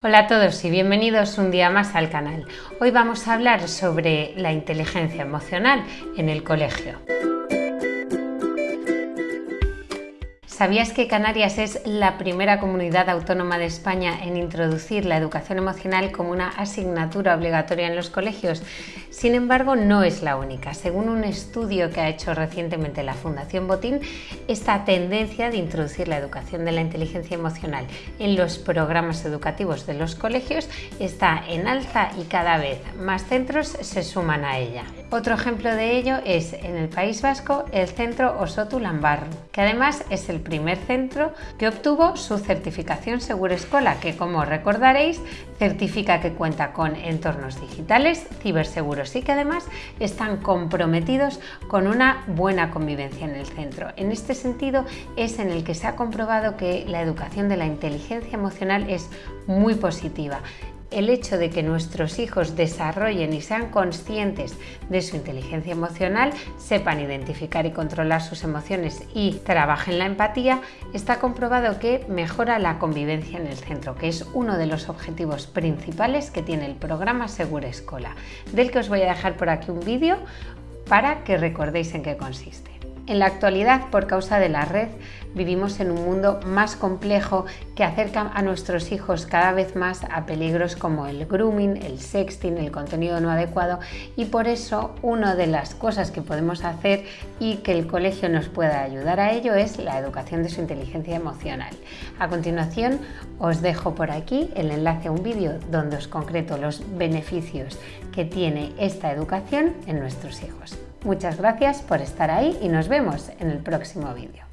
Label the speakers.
Speaker 1: Hola a todos y bienvenidos un día más al canal. Hoy vamos a hablar sobre la inteligencia emocional en el colegio. ¿Sabías que Canarias es la primera comunidad autónoma de España en introducir la educación emocional como una asignatura obligatoria en los colegios? Sin embargo, no es la única. Según un estudio que ha hecho recientemente la Fundación Botín, esta tendencia de introducir la educación de la inteligencia emocional en los programas educativos de los colegios está en alza y cada vez más centros se suman a ella. Otro ejemplo de ello es en el País Vasco el centro Osotu Lambarro, que además es el primer centro que obtuvo su certificación Seguro Escola, que como recordaréis certifica que cuenta con entornos digitales, ciberseguros y que además están comprometidos con una buena convivencia en el centro. En este sentido es en el que se ha comprobado que la educación de la inteligencia emocional es muy positiva el hecho de que nuestros hijos desarrollen y sean conscientes de su inteligencia emocional, sepan identificar y controlar sus emociones y trabajen la empatía, está comprobado que mejora la convivencia en el centro, que es uno de los objetivos principales que tiene el programa Segura Escola, del que os voy a dejar por aquí un vídeo para que recordéis en qué consiste. En la actualidad, por causa de la red, vivimos en un mundo más complejo que acerca a nuestros hijos cada vez más a peligros como el grooming, el sexting, el contenido no adecuado y por eso una de las cosas que podemos hacer y que el colegio nos pueda ayudar a ello es la educación de su inteligencia emocional. A continuación os dejo por aquí el enlace a un vídeo donde os concreto los beneficios que tiene esta educación en nuestros hijos. Muchas gracias por estar ahí y nos vemos en el próximo vídeo.